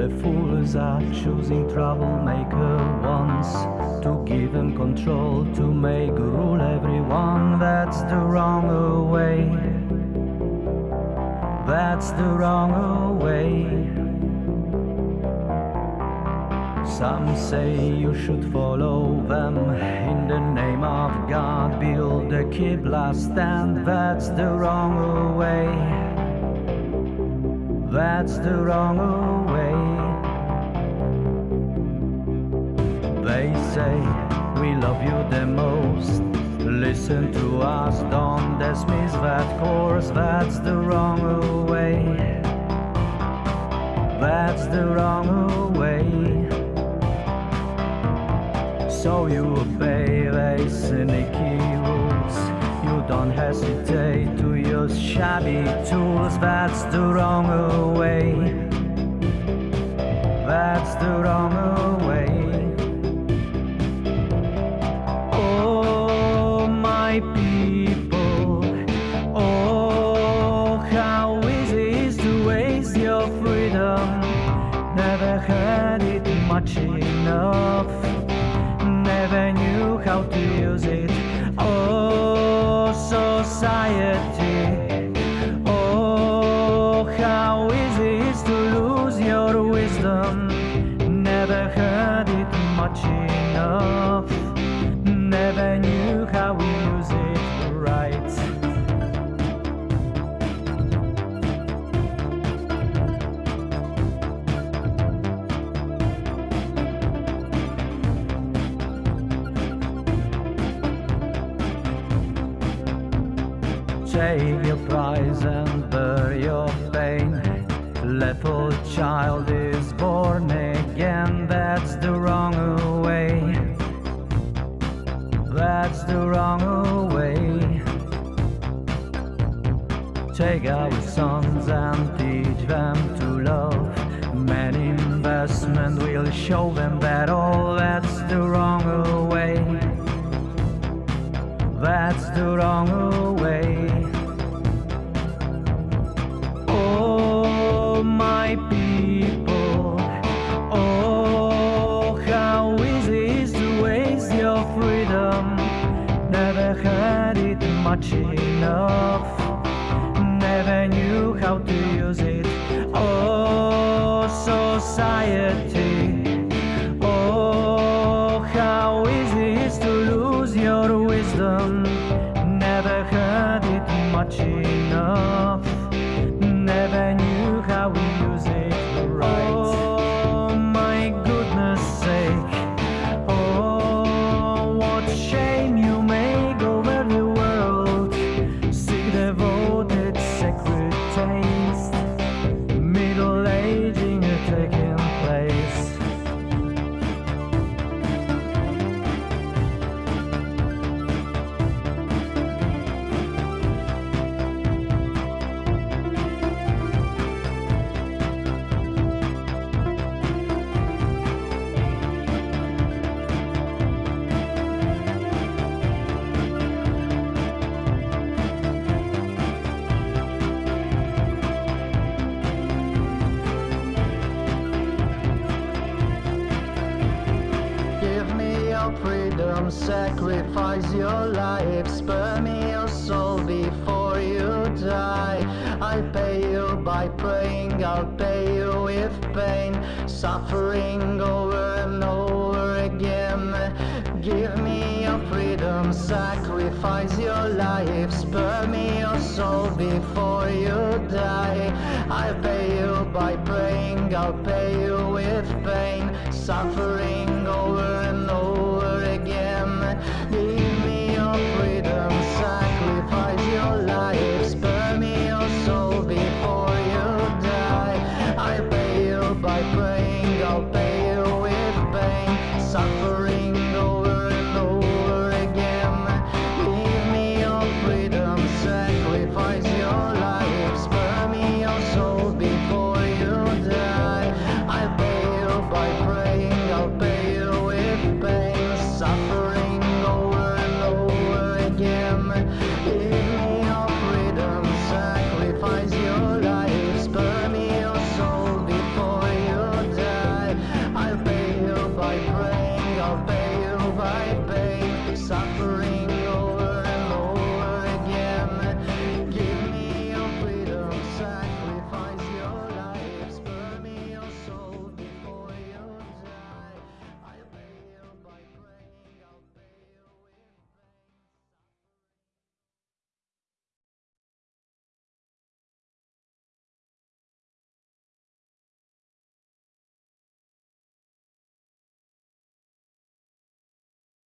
The fools are choosing troublemaker ones To give them control, to make rule everyone That's the wrong way That's the wrong way some say you should follow them in the name of God. Build a Qibla stand, that's the wrong way. That's the wrong way. Say we love you the most. Listen to us, don't dismiss that course. That's the wrong way. That's the wrong way. So you obey the sneaky rules You don't hesitate to use shabby tools That's the wrong way That's the wrong way society. Oh, how easy it is to lose your wisdom. Never heard it much enough. Take your prize and bear your pain. Little child is born again That's the wrong way. That's the wrong way. Take our sons and teach them to love. Man investment will show them that all That's the wrong my people. Oh, how easy is to waste your freedom. Never had it much enough. Never knew how to use it. Oh, society. Oh, how easy is to lose your wisdom sacrifice your life, spare me your soul before you die. I'll pay you by praying, I'll pay you with pain, suffering over and over again. Give me your freedom, sacrifice your life, spare me your soul before you die. I'll pay you by praying, I'll pay you with pain, suffering I'll you with pain, suffering. fight, babe. Some